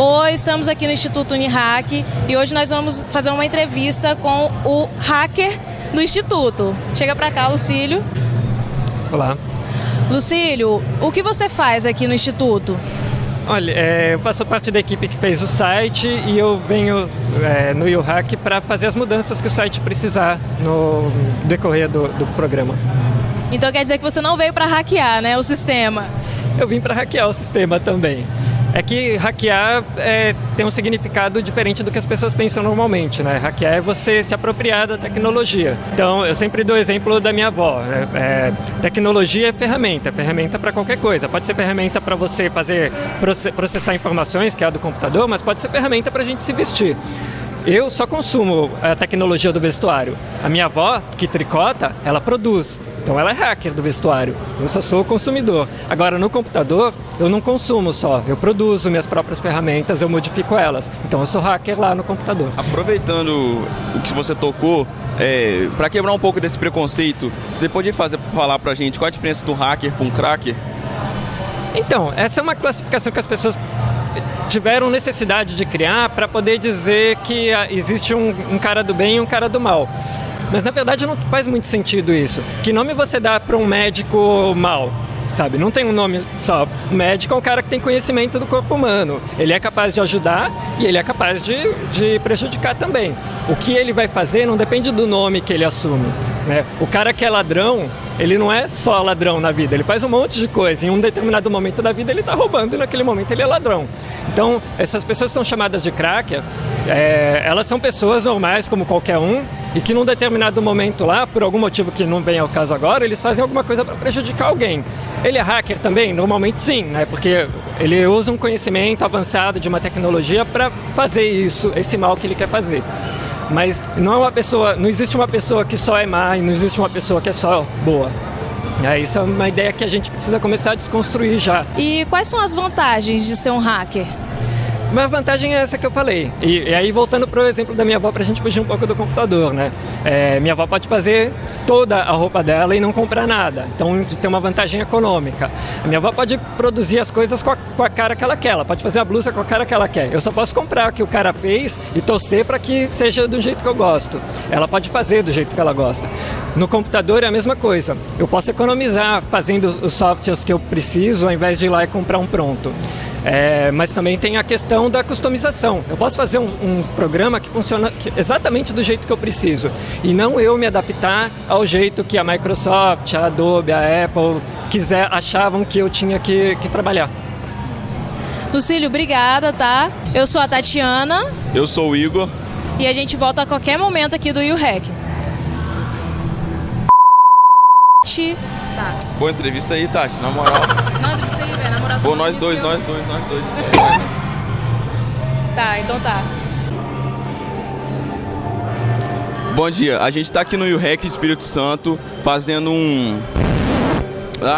Oi, estamos aqui no Instituto Unihack e hoje nós vamos fazer uma entrevista com o hacker do Instituto. Chega para cá, Lucílio. Olá. Lucílio, o que você faz aqui no Instituto? Olha, é, eu faço parte da equipe que fez o site e eu venho é, no UHack para fazer as mudanças que o site precisar no decorrer do, do programa. Então quer dizer que você não veio para hackear né, o sistema? Eu vim para hackear o sistema também é que hackear é, tem um significado diferente do que as pessoas pensam normalmente, né? Hackear é você se apropriar da tecnologia. Então, eu sempre dou o exemplo da minha avó. Né? É, tecnologia é ferramenta, é ferramenta para qualquer coisa. Pode ser ferramenta para você fazer processar informações, que é a do computador, mas pode ser ferramenta para a gente se vestir. Eu só consumo a tecnologia do vestuário. A minha avó, que tricota, ela produz. Então ela é hacker do vestuário. Eu só sou consumidor. Agora no computador, eu não consumo só. Eu produzo minhas próprias ferramentas, eu modifico elas. Então eu sou hacker lá no computador. Aproveitando o que você tocou, é, para quebrar um pouco desse preconceito, você pode fazer, falar para a gente qual a diferença do hacker com um cracker? Então, essa é uma classificação que as pessoas tiveram necessidade de criar para poder dizer que ah, existe um, um cara do bem e um cara do mal. Mas na verdade não faz muito sentido isso. Que nome você dá para um médico mal? Sabe, não tem um nome só. O médico é um cara que tem conhecimento do corpo humano. Ele é capaz de ajudar e ele é capaz de, de prejudicar também. O que ele vai fazer não depende do nome que ele assume. Né? O cara que é ladrão, ele não é só ladrão na vida, ele faz um monte de coisa. Em um determinado momento da vida ele está roubando e naquele momento ele é ladrão. Então, essas pessoas são chamadas de crackers, é, elas são pessoas normais como qualquer um e que num determinado momento lá, por algum motivo que não vem ao caso agora, eles fazem alguma coisa para prejudicar alguém. Ele é hacker também? Normalmente sim, né? porque ele usa um conhecimento avançado de uma tecnologia para fazer isso, esse mal que ele quer fazer. Mas não é uma pessoa, não existe uma pessoa que só é má e não existe uma pessoa que é só boa. É, isso é uma ideia que a gente precisa começar a desconstruir já. E quais são as vantagens de ser um hacker? Uma vantagem é essa que eu falei. E, e aí, voltando para o exemplo da minha avó, para a gente fugir um pouco do computador, né? É, minha avó pode fazer toda a roupa dela e não comprar nada. Então, tem uma vantagem econômica. A minha avó pode produzir as coisas com a, com a cara que ela quer. Ela pode fazer a blusa com a cara que ela quer. Eu só posso comprar o que o cara fez e torcer para que seja do jeito que eu gosto. Ela pode fazer do jeito que ela gosta. No computador é a mesma coisa. Eu posso economizar fazendo os softwares que eu preciso ao invés de ir lá e comprar um pronto. É, mas também tem a questão da customização. Eu posso fazer um, um programa que funciona exatamente do jeito que eu preciso e não eu me adaptar ao jeito que a Microsoft, a Adobe, a Apple quiser, achavam que eu tinha que, que trabalhar. Lucílio, obrigada, tá? Eu sou a Tatiana. Eu sou o Igor. E a gente volta a qualquer momento aqui do YouHack. Tá. Boa entrevista aí, Tati, na moral. Não, entrevista aí, velho, na moral. Pô, nós dois, nós dois, nós dois. tá, então tá. Bom dia, a gente tá aqui no UREC Espírito Santo fazendo um... Ah.